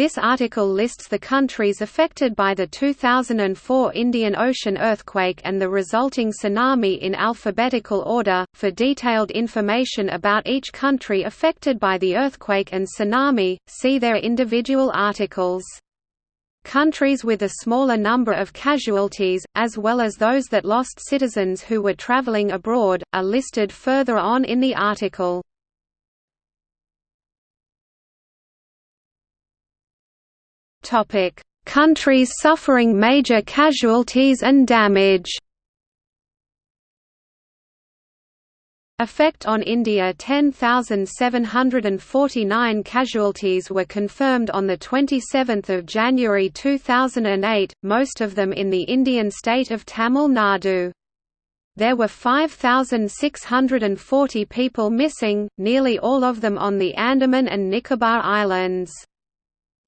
This article lists the countries affected by the 2004 Indian Ocean earthquake and the resulting tsunami in alphabetical order. For detailed information about each country affected by the earthquake and tsunami, see their individual articles. Countries with a smaller number of casualties, as well as those that lost citizens who were traveling abroad, are listed further on in the article. Topic: Countries suffering major casualties and damage. Effect on India 10,749 casualties were confirmed on 27 January 2008, most of them in the Indian state of Tamil Nadu. There were 5,640 people missing, nearly all of them on the Andaman and Nicobar Islands.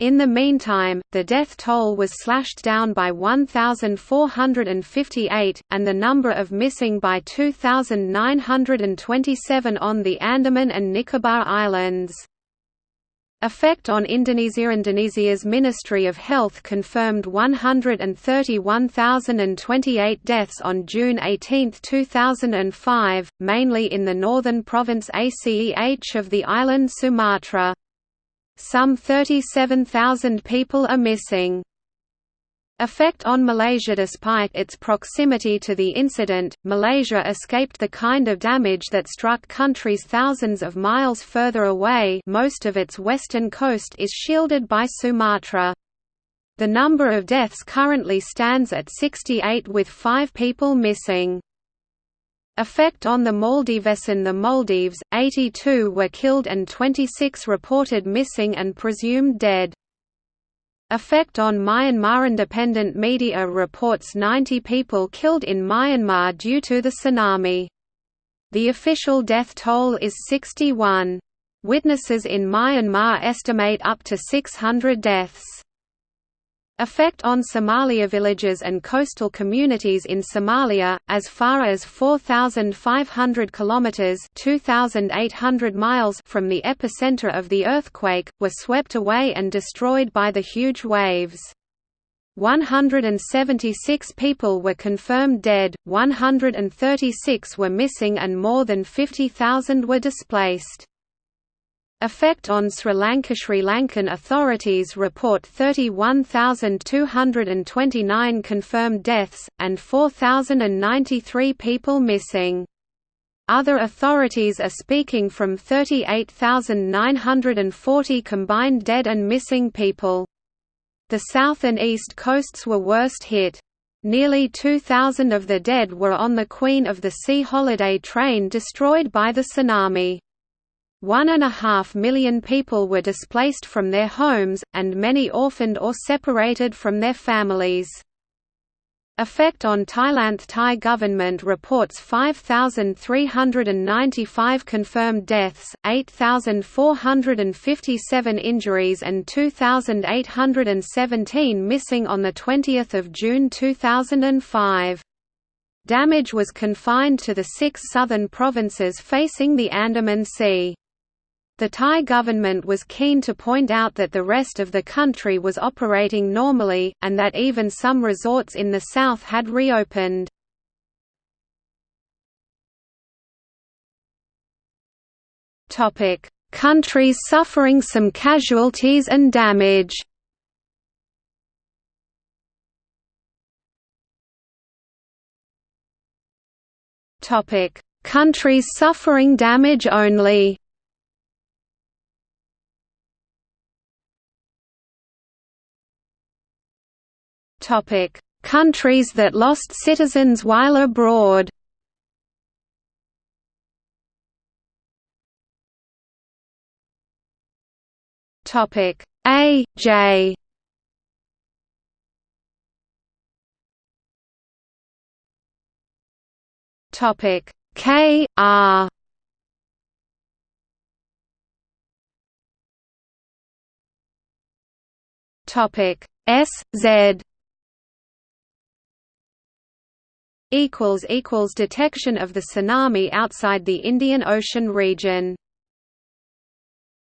In the meantime, the death toll was slashed down by 1,458, and the number of missing by 2,927 on the Andaman and Nicobar Islands. Effect on Indonesia Indonesia's Ministry of Health confirmed 131,028 deaths on June 18, 2005, mainly in the northern province Aceh of the island Sumatra. Some 37,000 people are missing. Effect on Malaysia Despite its proximity to the incident, Malaysia escaped the kind of damage that struck countries thousands of miles further away most of its western coast is shielded by Sumatra. The number of deaths currently stands at 68 with five people missing. Effect on the Maldives In the Maldives, 82 were killed and 26 reported missing and presumed dead. Effect on Myanmar Independent media reports 90 people killed in Myanmar due to the tsunami. The official death toll is 61. Witnesses in Myanmar estimate up to 600 deaths. Effect on Somalia villages and coastal communities in Somalia, as far as 4,500 kilometers (2,800 miles) from the epicenter of the earthquake, were swept away and destroyed by the huge waves. 176 people were confirmed dead, 136 were missing and more than 50,000 were displaced. Effect on Sri Lanka Sri Lankan authorities report 31,229 confirmed deaths, and 4,093 people missing. Other authorities are speaking from 38,940 combined dead and missing people. The south and east coasts were worst hit. Nearly 2,000 of the dead were on the Queen of the Sea holiday train destroyed by the tsunami. One and a half million people were displaced from their homes, and many orphaned or separated from their families. Effect on Thailand Thai government reports 5,395 confirmed deaths, 8,457 injuries and 2,817 missing on 20 June 2005. Damage was confined to the six southern provinces facing the Andaman Sea. The Thai government was keen to point out that the rest of the country was operating normally, and that even some resorts in the south had reopened. Countries suffering some casualties and damage. Countries suffering damage only Countries that lost citizens while abroad. Topic: A, J. Topic: K, R. Topic S Z detection of the tsunami outside the Indian Ocean region